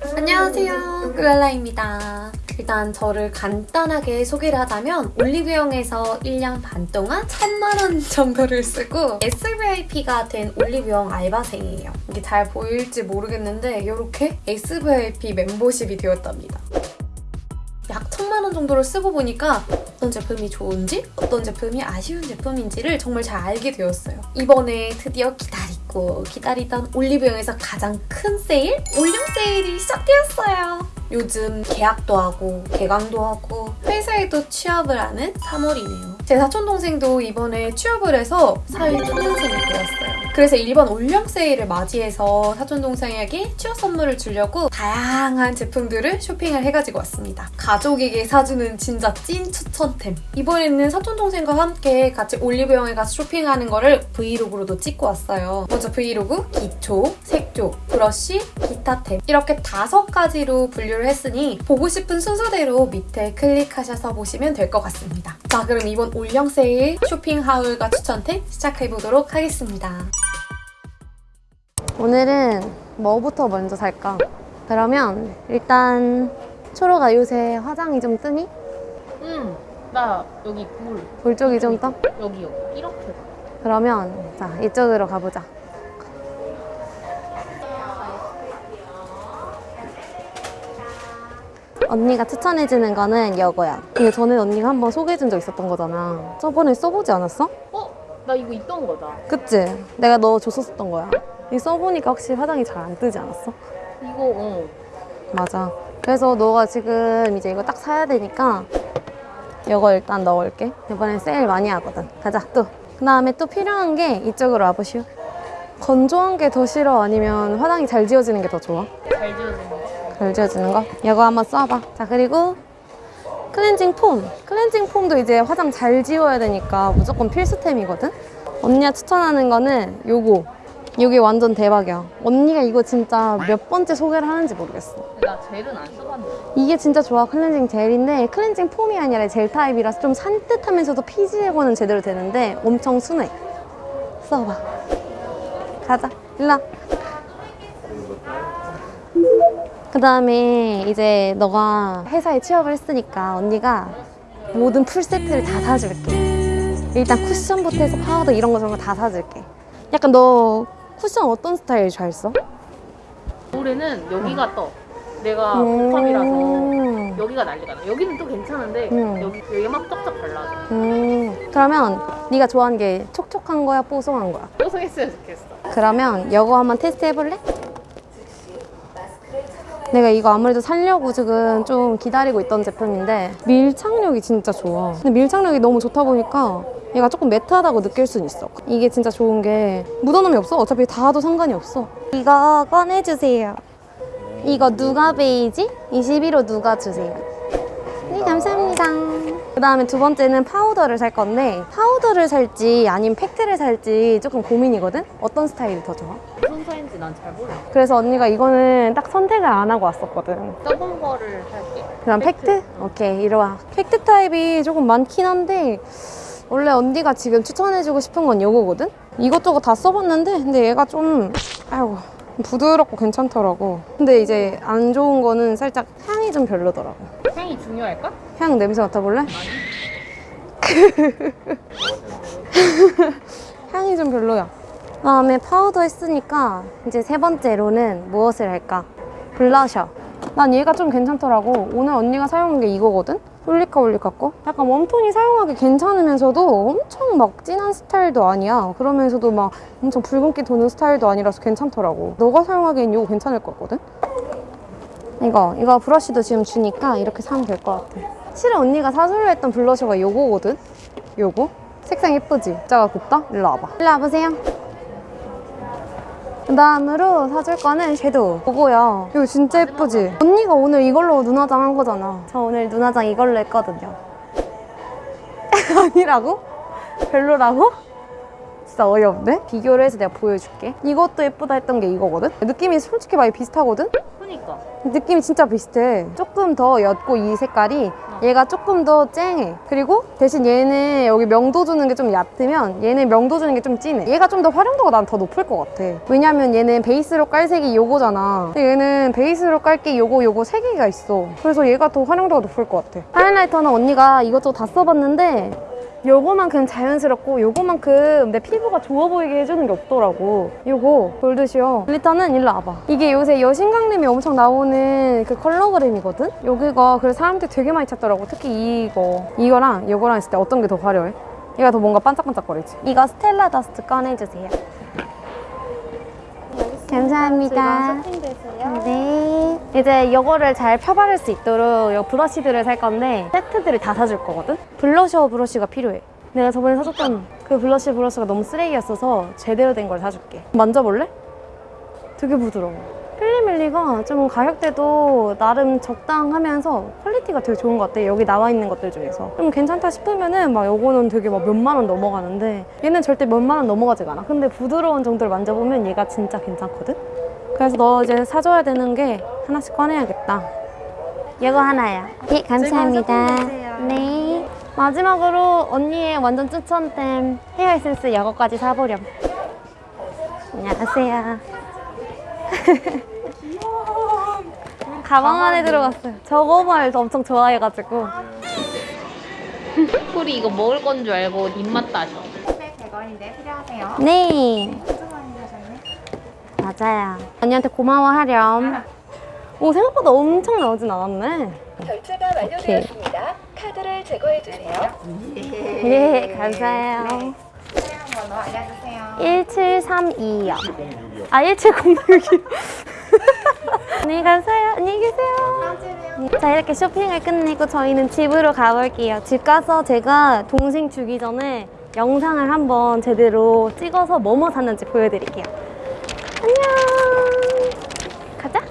안녕하세요. 꿀랄라입니다. 일단 저를 간단하게 소개를 하자면 올리브영에서 1년 반 동안 1000만원 정도를 쓰고 SVIP가 된 올리브영 알바생이에요. 이게 잘 보일지 모르겠는데 이렇게 SVIP 멤버십이 되었답니다. 약 천만 원 정도를 쓰고 보니까 어떤 제품이 좋은지 어떤 제품이 아쉬운 제품인지를 정말 잘 알게 되었어요. 이번에 드디어 기다리 고 기다리던 올리브영에서 가장 큰 세일? 올영 세일이 시작되었어요. 요즘 계약도 하고 개강도 하고 회사에도 취업을 하는 3월이네요. 제 사촌동생도 이번에 취업을 해서 사회 초등생이 되었어요. 그래서 이번 올영 세일을 맞이해서 사촌동생에게 취업 선물을 주려고 다양한 제품들을 쇼핑을 해가지고 왔습니다. 가족에게 사주는 진짜 찐 추천템. 이번에는 사촌동생과 함께 같이 올리브영에 가서 쇼핑하는 거를 브이로그로도 찍고 왔어요. 먼저 브이로그, 기초, 색조, 브러쉬, 기타템 이렇게 다섯 가지로 분류를 했으니 보고 싶은 순서대로 밑에 클릭하셔서 보시면 될 것 같습니다. 자 그럼 이번 올영 세일 쇼핑 haul과 추천템 시작해보도록 하겠습니다. 오늘은 뭐부터 먼저 살까? 그러면 일단 초로가 요새 화장이 좀 뜨니? 응. 나 여기 물. 볼 쪽이 좀 떠? 여기 여기. 이렇게. 그러면 자 이쪽으로 가보자 언니가 추천해주는 거는 이거야 이게 전에 언니가 한번 소개해준 적 있었던 거잖아 저번에 써보지 않았어? 어? 나 이거 있던 거다. 그치? 내가 너 줬었던 거야 이 써보니까 확실히 화장이 잘 안 뜨지 않았어? 이거 어. 맞아. 그래서 너가 지금 이제 이거 딱 사야 되니까 이거 일단 넣을게. 이번엔 세일 많이 하거든. 가자, 또. 그 다음에 또 필요한 게 이쪽으로 와보시오. 건조한 게 더 싫어? 아니면 화장이 잘 지워지는 게 더 좋아? 잘 지워지는 거. 잘 지워지는 거? 이거 한번 써봐. 자, 그리고 클렌징 폼. 클렌징 폼도 이제 화장 잘 지워야 되니까 무조건 필수템이거든? 언니가 추천하는 거는 요거. 이게 완전 대박이야. 언니가 이거 진짜 몇 번째 소개를 하는지 모르겠어. 나 젤은 안 써봤는데. 이게 진짜 좋아 클렌징 젤인데 클렌징 폼이 아니라 젤 타입이라서 좀 산뜻하면서도 피지 제거는 제대로 되는데 엄청 순해 써봐 가자 일로 그 다음에 이제 너가 회사에 취업을 했으니까 언니가 모든 풀세트를 다 사줄게 일단 쿠션부터 해서 파우더 이런 거 저런 거 다 사줄게 약간 너 쿠션 어떤 스타일 잘 써? 올해는 여기가 떠. 내가 음. 복합이라서 여기가 난리가 나. 여기는 또 괜찮은데 음. 여기 여기 막 쩍쩍 갈라져. 음, 그러면 네가 좋아하는 게 촉촉한 거야, 뽀송한 거야? 뽀송했으면 좋겠어. 그러면 이거 한번 테스트 해볼래? 내가 이거 아무래도 살려고 지금 좀 기다리고 있던 제품인데 밀착력이 진짜 좋아. 근데 밀착력이 너무 좋다 보니까 얘가 조금 매트하다고 느낄 순 있어. 이게 진짜 좋은 게 묻어남이 없어. 어차피 닿아도 상관이 없어. 이거 꺼내주세요. 이거 누가 베이지? 21호 누가 주세요. 네, 감사합니다. 그 다음에 두 번째는 파우더를 살 건데 파우더를 살지 아니면 팩트를 살지 조금 고민이거든? 어떤 스타일이 더 좋아? 무슨 색인지 난 잘 몰라. 그래서 언니가 이거는 딱 선택을 안 하고 왔었거든. 써본 거를 살게. 그럼 팩트? 오케이, 이리 와. 팩트 타입이 조금 많긴 한데 원래 언니가 지금 추천해주고 싶은 건 이거거든? 이것저것 다 써봤는데 근데 얘가 좀 아이고 부드럽고 괜찮더라고. 근데 이제 안 좋은 거는 살짝 향이 좀 별로더라고. 향이 중요할까? 향 냄새 맡아볼래? 향이 좀 별로야. 그다음에 파우더 했으니까 이제 세 번째로는 무엇을 할까? 블러셔. 난 얘가 좀 괜찮더라고. 오늘 언니가 사용한 게 이거거든? 올리카 올리카 거? 약간 웜톤이 사용하기 괜찮으면서도 엄청 막 진한 스타일도 아니야. 그러면서도 막 엄청 붉은기 도는 스타일도 아니라서 괜찮더라고. 너가 사용하기엔 이거 괜찮을 것 같거든? 이거 이거 브러쉬도 지금 주니까 이렇게 사면 될 것 같아 실은 언니가 사주려 했던 블러셔가 요거거든 요거 색상 예쁘지? 입자가 곱다? 일로 와봐 일로 와보세요 그 다음으로 사줄 거는 섀도우 요거야 이거 진짜 예쁘지? 언니가 오늘 이걸로 눈화장 한 거잖아 저 오늘 눈화장 이걸로 했거든요 아니라고? 별로라고? 진짜 어이없네? 비교를 해서 내가 보여줄게 이것도 예쁘다 했던 게 이거거든? 느낌이 솔직히 많이 비슷하거든? 그니까. 느낌이 진짜 비슷해. 조금 더 옅고 이 색깔이 어. 얘가 조금 더 쨍해. 그리고 대신 얘는 여기 명도 주는 게 좀 얕으면 얘는 명도 주는 게 좀 진해. 얘가 좀 더 활용도가 난 더 높을 것 같아. 왜냐면 얘는 베이스로 깔 색이 요거잖아. 근데 얘는 베이스로 깔 게 요거 요거 세 개가 있어. 그래서 얘가 더 활용도가 높을 것 같아. 하이라이터는 언니가 이것저것 다 써봤는데 요거만큼 자연스럽고 요거만큼 내 피부가 좋아 보이게 해주는 게 없더라고. 요거 골드시어 글리터는 일로 와봐. 이게 요새 여신강림에 엄청 나오는 그 컬러그램이거든? 여기가 그래서 사람들이 되게 많이 찾더라고. 특히 이거. 이거랑 요거랑 했을 때 어떤 게 더 화려해? 얘가 더 뭔가 반짝반짝거리지? 이거 스텔라 더스트 꺼내주세요 감사합니다 네. 이제 이거를 잘 펴바를 수 있도록 이 브러쉬들을 살 건데 세트들을 다 사줄 거거든? 블러셔 브러쉬가 필요해. 내가 저번에 사줬던 그 블러쉬 브러쉬가 너무 쓰레기였어서 제대로 된 걸 사줄게. 만져볼래? 되게 부드러워. 필리밀리가 좀 가격대도 나름 적당하면서 퀄리티가 되게 좋은 것 같아. 여기 나와 있는 것들 중에서. 좀 괜찮다 싶으면은 막 요거는 되게 막 몇만 원 넘어가는데 얘는 절대 몇만 원 넘어가지가 않아. 근데 부드러운 정도를 만져보면 얘가 진짜 괜찮거든? 그래서 너 이제 사줘야 되는 게 하나씩 꺼내야겠다. 이거 하나야. 예, 감사합니다. 네. 마지막으로 언니의 완전 추천템 헤어 에센스 이거까지 사보렴. 안녕하세요. 가방 안에 들어갔어요. 저거 말도 엄청 좋아해가지고. 풀이 이거 먹을 건 줄 알고 입맛 따셔. 100원인데 필요하세요? 네. 맞아요. 언니한테 고마워하렴. 오, 생각보다 엄청 나오진 않았네. 결제가 완료되었습니다. 카드를 제거해 주세요. 예, 감사해요. 차량 번호 알려주세요. 1732요. 아, 1706이요. 네, 감사해요. 안녕히 계세요. 자, 이렇게 쇼핑을 끝내고 저희는 집으로 가볼게요. 집 가서 제가 동생 주기 전에 영상을 한번 제대로 찍어서 뭐뭐 샀는지 보여드릴게요. 안녕. 가자.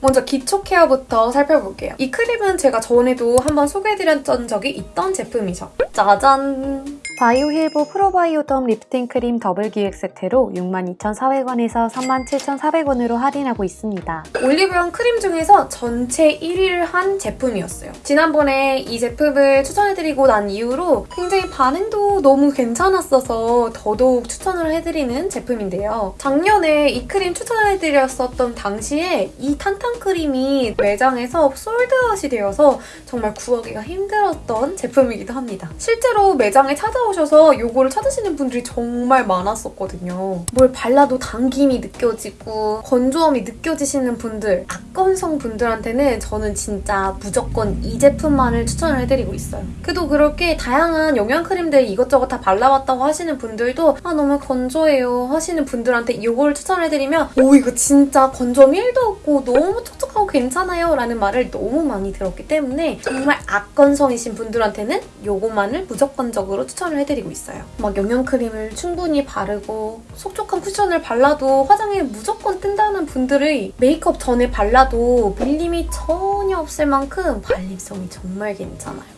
먼저 기초 케어부터 살펴볼게요. 이 크림은 제가 전에도 한번 소개해드렸던 적이 있던 제품이죠. 짜잔! 바이오 힐보 프로바이오덤 리프팅 크림 더블 기획 세트로 62,400원에서 37,400원으로 할인하고 있습니다. 올리브영 크림 중에서 전체 1위를 한 제품이었어요. 지난번에 이 제품을 추천해드리고 난 이후로 굉장히 반응도 너무 괜찮았어서 더더욱 추천을 해드리는 제품인데요. 작년에 이 크림 추천해드렸었던 당시에 이 탄탄 크림이 매장에서 솔드아웃이 되어서 정말 구하기가 힘들었던 제품이기도 합니다. 실제로 매장에 찾아오 셔서 이거를 찾으시는 분들이 정말 많았었거든요. 뭘 발라도 당김이 느껴지고 건조함이 느껴지시는 분들, 악건성 분들한테는 저는 진짜 무조건 이 제품만을 추천을 해드리고 있어요. 그래도 그렇게 다양한 영양크림들 이것저것 다 발라봤다고 하시는 분들도 아 너무 건조해요 하시는 분들한테 이걸 추천해드리면 오 이거 진짜 건조함 1도 없고 너무 촉촉 괜찮아요 라는 말을 너무 많이 들었기 때문에 정말 악건성이신 분들한테는 이것만을 무조건적으로 추천을 해드리고 있어요. 막 영양크림을 충분히 바르고 속촉한 쿠션을 발라도 화장이 무조건 뜬다는 분들의 메이크업 전에 발라도 밀림이 전혀 없을 만큼 발림성이 정말 괜찮아요.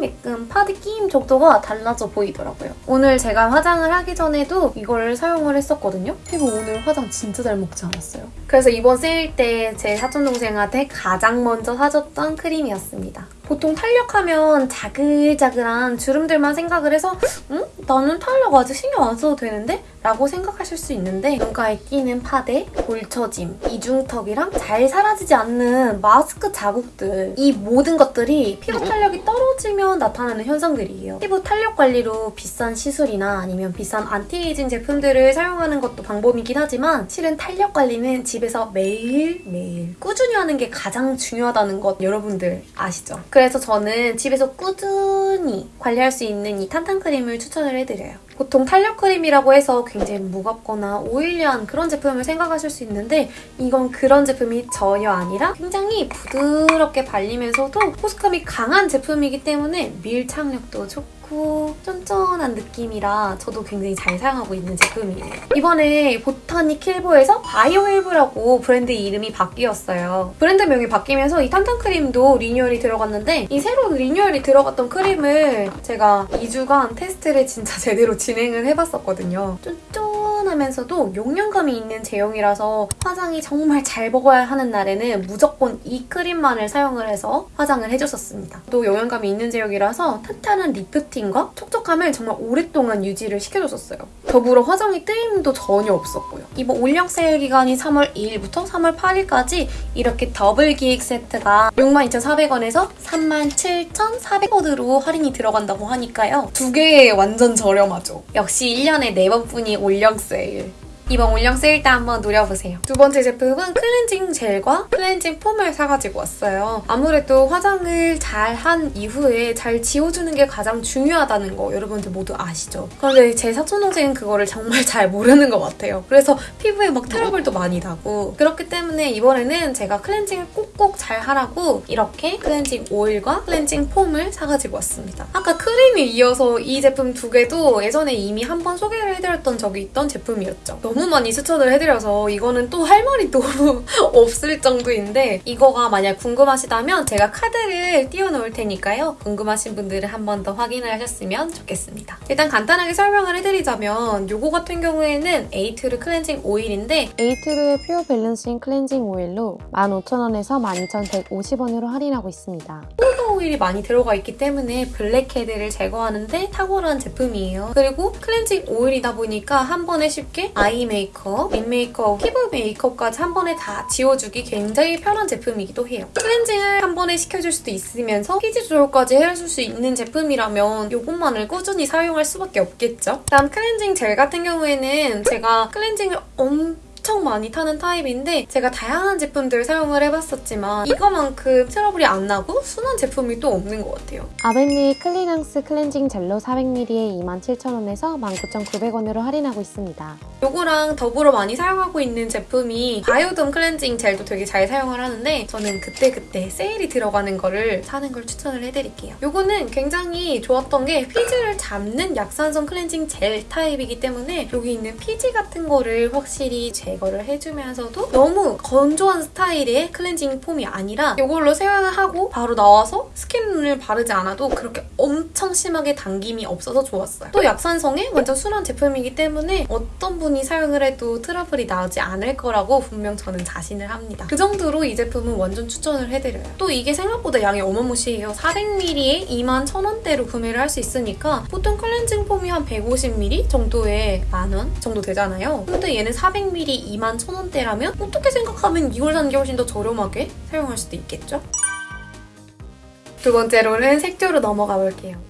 매끈매끈 파데 끼임 정도가 달라져 보이더라고요. 오늘 제가 화장을 하기 전에도 이걸 사용을 했었거든요. 피부 오늘 화장 진짜 잘 먹지 않았어요. 그래서 이번 세일 때 제 사촌동생한테 가장 먼저 사줬던 크림이었습니다. 보통 탄력하면 자글자글한 주름들만 생각을 해서 응? 나는 탄력 아직 신경 안 써도 되는데? 라고 생각하실 수 있는데 눈가에 끼는 파데, 볼처짐, 이중턱이랑 잘 사라지지 않는 마스크 자국들 이 모든 것들이 피부 탄력이 떨어지면 나타나는 현상들이에요. 피부 탄력 관리로 비싼 시술이나 아니면 비싼 안티에이징 제품들을 사용하는 것도 방법이긴 하지만 실은 탄력 관리는 집에서 매일매일 꾸준히 하는 게 가장 중요하다는 것 여러분들 아시죠? 그래서 저는 집에서 꾸준히 관리할 수 있는 이 탄탄 크림을 추천을 해드려요. 보통 탄력 크림이라고 해서 굉장히 무겁거나 오일리한 그런 제품을 생각하실 수 있는데 이건 그런 제품이 전혀 아니라 굉장히 부드럽게 발리면서도 보습감이 강한 제품이기 때문에 밀착력도 좋고 쫀쫀한 느낌이라 저도 굉장히 잘 사용하고 있는 제품이에요. 이번에 보타닉 힐보에서 바이오힐 보라고 브랜드 이름이 바뀌었어요. 브랜드명이 바뀌면서 이 탄탄 크림도 리뉴얼이 들어갔는데 이 새로 리뉴얼이 들어갔던 크림을 제가 2주간 테스트를 진짜 제대로 진행을 해봤었거든요. 쫀쫀 차분하면서도 영양감이 있는 제형이라서 화장이 정말 잘 먹어야 하는 날에는 무조건 이 크림만을 사용을 해서 화장을 해줬었습니다. 또 영양감이 있는 제형이라서 탄탄한 리프팅과 촉촉함을 정말 오랫동안 유지를 시켜줬었어요. 더불어 화장의 뜨임도 전혀 없었고요. 이번 올영 세일 기간이 3월 2일부터 3월 8일까지 이렇게 더블 기획 세트가 62,400원에서 37,400원으로 할인이 들어간다고 하니까요. 두 개에 완전 저렴하죠. 역시 1년에 4번뿐인 올영 세일. 이번 올영 세일 때 한번 노려보세요. 두 번째 제품은 클렌징 젤과 클렌징 폼을 사가지고 왔어요. 아무래도 화장을 잘 한 이후에 잘 지워주는 게 가장 중요하다는 거 여러분들 모두 아시죠? 그런데 제 사촌동생은 그거를 정말 잘 모르는 것 같아요. 그래서 피부에 막 트러블도 많이 나고 그렇기 때문에 이번에는 제가 클렌징을 꼭꼭 잘 하라고 이렇게 클렌징 오일과 클렌징 폼을 사가지고 왔습니다. 아까 크림에 이어서 이 제품 두 개도 예전에 이미 한번 소개를 해드렸던 적이 있던 제품이었죠. 너무 많이 추천을 해드려서 이거는 또 할 말이 너무 없을 정도인데 이거가 만약 궁금하시다면 제가 카드를 띄워놓을 테니까요. 궁금하신 분들은 한 번 더 확인을 하셨으면 좋겠습니다. 일단 간단하게 설명을 해드리자면 이거 같은 경우에는 에이트루 클렌징 오일인데 에이트루의 퓨어 밸런싱 클렌징 오일로 15,000원에서 12,150원으로 할인하고 있습니다. 폴더 오일이 많이 들어가 있기 때문에 블랙헤드를 제거하는데 탁월한 제품이에요. 그리고 클렌징 오일이다 보니까 한 번에 쉽게 아이 메이크업, 립 메이크업, 피부 메이크업까지 한 번에 다 지워주기 굉장히 편한 제품이기도 해요. 클렌징을 한 번에 시켜줄 수도 있으면서 피지 조절까지 해줄 수 있는 제품이라면 이것만을 꾸준히 사용할 수밖에 없겠죠? 다음 클렌징 젤 같은 경우에는 제가 클렌징을 엄청 많이 타는 타입인데 제가 다양한 제품들 사용을 해봤었지만 이거만큼 트러블이 안 나고 순한 제품이 또 없는 것 같아요. 아벤느 클리낭스 클렌징 젤로 400ml에 27,000원에서 19,900원으로 할인하고 있습니다. 요거랑 더불어 많이 사용하고 있는 제품이 바이오더마 클렌징 젤도 되게 잘 사용을 하는데 저는 그때그때 세일이 들어가는 거를 사는 걸 추천을 해드릴게요. 요거는 굉장히 좋았던 게 피지를 잡는 약산성 클렌징 젤 타입이기 때문에 여기 있는 피지 같은 거를 확실히 제거를 해주면서도 너무 건조한 스타일의 클렌징 폼이 아니라 이걸로 세안을 하고 바로 나와서 스킨을 바르지 않아도 그렇게 엄청 심하게 당김이 없어서 좋았어요. 또 약산성에 완전 순한 제품이기 때문에 어떤 분이 사용을 해도 트러블이 나지 않을 거라고 분명 저는 자신을 합니다. 그 정도로 이 제품은 완전 추천을 해드려요. 또 이게 생각보다 양이 어마무시해요. 400ml에 2만 1,000원대로 구매를 할 수 있으니까 보통 클렌징 폼이 한 150ml 정도에 만 원 정도 되잖아요. 근데 얘는 400ml 2만 1,000원대라면 어떻게 생각하면 이걸 사는 게 훨씬 더 저렴하게 사용할 수도 있겠죠? 두 번째로는 색조로 넘어가 볼게요.